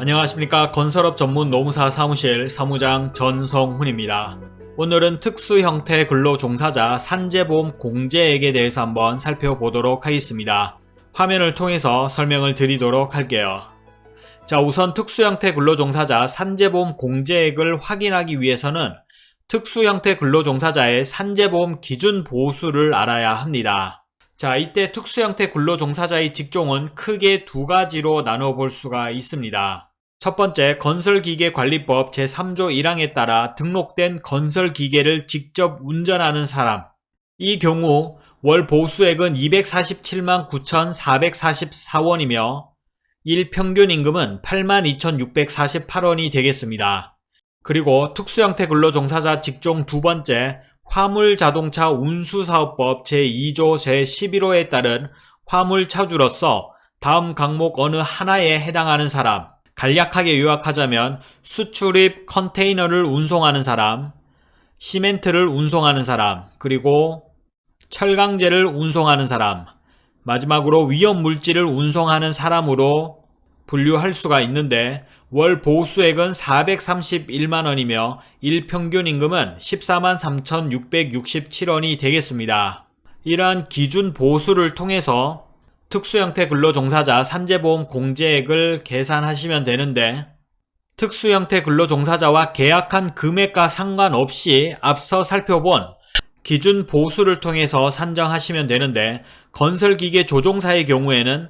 안녕하십니까 건설업 전문 노무사 사무실 사무장 전성훈입니다. 오늘은 특수 형태 근로종사자 산재보험 공제액에 대해서 한번 살펴보도록 하겠습니다. 화면을 통해서 설명을 드리도록 할게요. 자 우선 특수 형태 근로종사자 산재보험 공제액을 확인하기 위해서는 특수 형태 근로종사자의 산재보험 기준 보수를 알아야 합니다. 자 이때 특수 형태 근로종사자의 직종은 크게 두 가지로 나눠볼 수가 있습니다. 첫 번째 건설기계관리법 제3조 1항에 따라 등록된 건설기계를 직접 운전하는 사람 이 경우 월 보수액은 247만 9,444원이며 일평균 임금은 82,648원이 되겠습니다. 그리고 특수형태 근로종사자 직종 두 번째 화물자동차 운수사업법 제2조 제11호에 따른 화물차주로서 다음 항목 어느 하나에 해당하는 사람 간략하게 요약하자면 수출입 컨테이너를 운송하는 사람, 시멘트를 운송하는 사람, 그리고 철강제를 운송하는 사람, 마지막으로 위험물질을 운송하는 사람으로 분류할 수가 있는데 월 보수액은 431만원이며 일평균 임금은 14만 3,667원이 되겠습니다. 이러한 기준 보수를 통해서 특수형태 근로종사자 산재보험 공제액을 계산하시면 되는데 특수형태 근로종사자와 계약한 금액과 상관없이 앞서 살펴본 기준 보수를 통해서 산정하시면 되는데 건설기계 조종사의 경우에는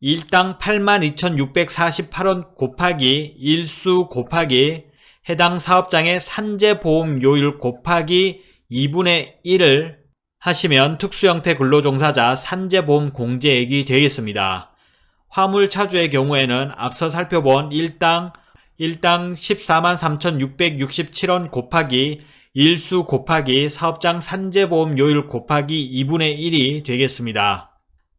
일당 82,648원 곱하기 일수 곱하기 해당 사업장의 산재보험료율 곱하기 2분의 1을 하시면 특수형태 근로종사자 산재보험 공제액이 되겠습니다. 화물 차주의 경우에는 앞서 살펴본 일당 일당 14만 3,667원 곱하기 일수 곱하기 사업장 산재보험료율 곱하기 2분의 1이 되겠습니다.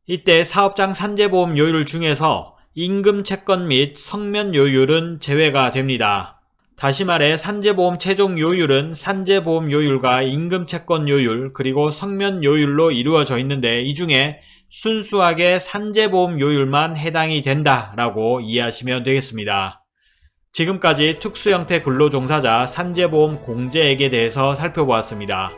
이때 사업장 산재보험료율 중에서 임금 채권 및 성면 요율은 제외가 됩니다. 다시 말해 산재보험 최종 요율은 산재보험 요율과 임금채권 요율 그리고 성면 요율로 이루어져 있는데 이 중에 순수하게 산재보험 요율만 해당이 된다라고 이해하시면 되겠습니다. 지금까지 특수형태 근로종사자 산재보험 공제액에 대해서 살펴보았습니다.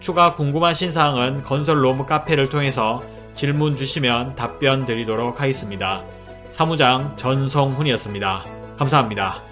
추가 궁금하신 사항은 건설로무 카페를 통해서 질문 주시면 답변 드리도록 하겠습니다. 사무장 전성훈이었습니다. 감사합니다.